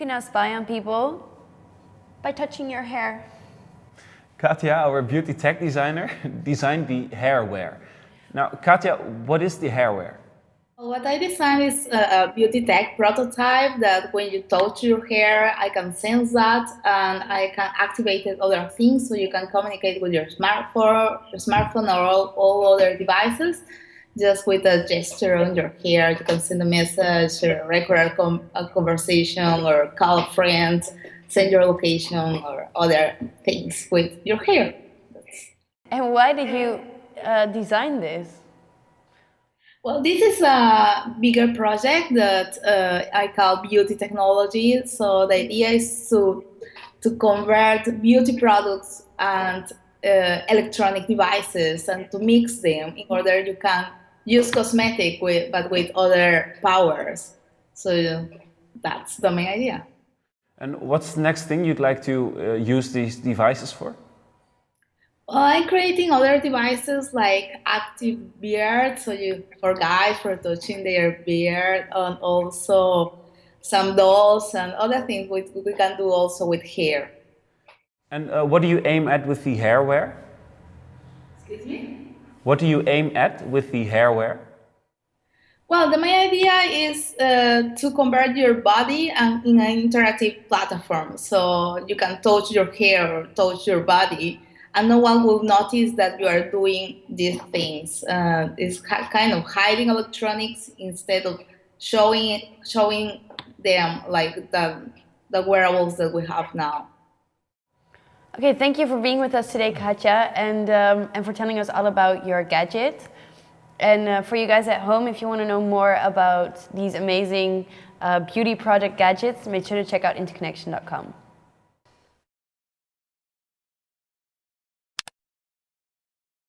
can now spy on people by touching your hair. Katja, our beauty tech designer, designed the Hairware. Now, Katja, what is the Hairware? What I designed is a beauty tech prototype that when you touch your hair, I can sense that and I can activate other things so you can communicate with your smartphone, your smartphone or all, all other devices just with a gesture on your hair. You can send a message or record a conversation or call a friend, send your location or other things with your hair. And why did you uh, design this? Well, this is a bigger project that uh, I call beauty technology. So the idea is to to convert beauty products and uh, electronic devices and to mix them in order you can use cosmetic with but with other powers. So that's the main idea. And what's the next thing you'd like to uh, use these devices for? Well, I'm creating other devices like active beard, so you for guys for touching their beard, and also some dolls and other things we, we can do also with hair. And uh, what do you aim at with the Hairware? Excuse me? What do you aim at with the Hairware? Well, the main idea is uh, to convert your body in an interactive platform. So you can touch your hair or touch your body and no one will notice that you are doing these things. Uh, it's kind of hiding electronics instead of showing showing them like the, the wearables that we have now. Okay, thank you for being with us today, Katja, and, um, and for telling us all about your gadget. And uh, for you guys at home, if you want to know more about these amazing uh, beauty project gadgets, make sure to check out interconnection.com.